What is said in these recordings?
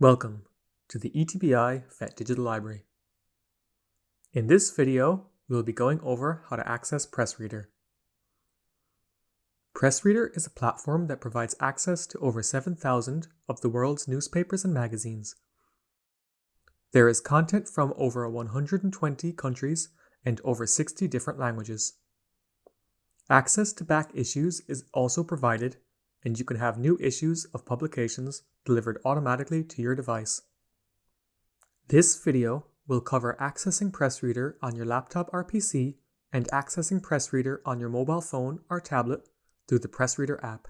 Welcome to the ETBI FET Digital Library. In this video, we will be going over how to access PressReader. PressReader is a platform that provides access to over 7,000 of the world's newspapers and magazines. There is content from over 120 countries and over 60 different languages. Access to back issues is also provided and you can have new issues of publications delivered automatically to your device. This video will cover accessing PressReader on your laptop or PC and accessing PressReader on your mobile phone or tablet through the PressReader app.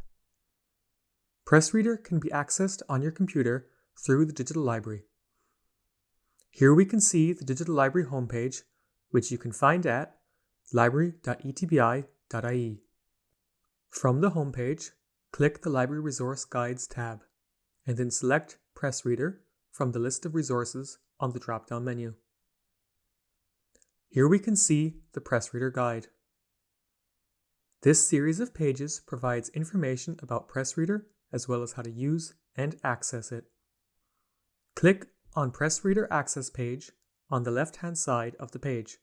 PressReader can be accessed on your computer through the digital library. Here we can see the digital library homepage, which you can find at library.etbi.ie. From the homepage, click the Library Resource Guides tab, and then select PressReader from the list of resources on the drop-down menu. Here we can see the PressReader Guide. This series of pages provides information about PressReader as well as how to use and access it. Click on PressReader Access page on the left-hand side of the page.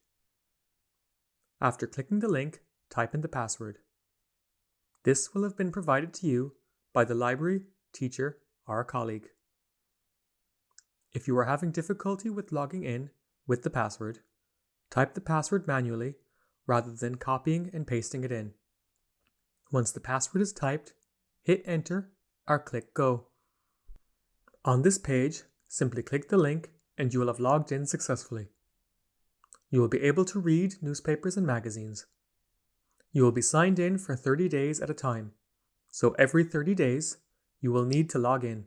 After clicking the link, type in the password. This will have been provided to you by the library, teacher, or colleague. If you are having difficulty with logging in with the password, type the password manually rather than copying and pasting it in. Once the password is typed, hit enter or click go. On this page, simply click the link and you will have logged in successfully. You will be able to read newspapers and magazines. You will be signed in for 30 days at a time, so every 30 days, you will need to log in.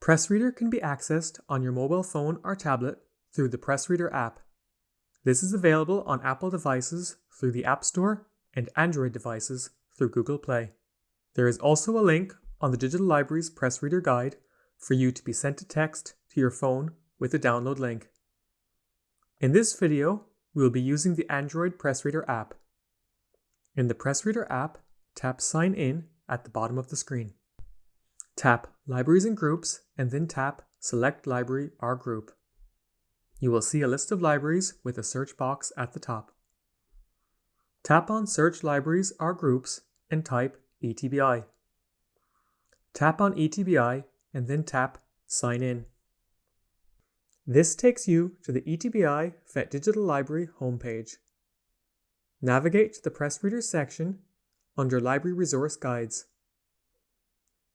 PressReader can be accessed on your mobile phone or tablet through the PressReader app. This is available on Apple devices through the App Store and Android devices through Google Play. There is also a link on the Digital Library's PressReader Guide for you to be sent a text to your phone with a download link. In this video, we will be using the Android PressReader app. In the PressReader app, tap Sign In at the bottom of the screen. Tap Libraries and Groups and then tap Select Library or Group. You will see a list of libraries with a search box at the top. Tap on Search Libraries or Groups and type ETBI. Tap on ETBI and then tap Sign In. This takes you to the ETBI FET Digital Library homepage. Navigate to the PressReader section under Library Resource Guides.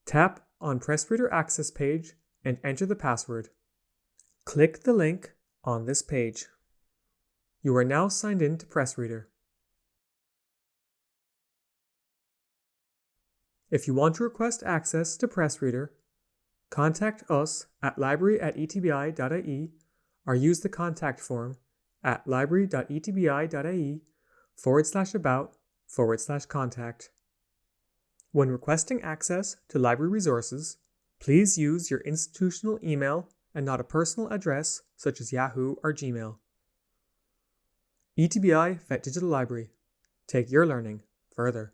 Tap on PressReader Access page and enter the password. Click the link on this page. You are now signed in to PressReader. If you want to request access to PressReader, Contact us at library at etbi.ie or use the contact form at library.etbi.ie forward slash about forward slash contact. When requesting access to library resources, please use your institutional email and not a personal address such as Yahoo or Gmail. ETBI FET Digital Library. Take your learning further.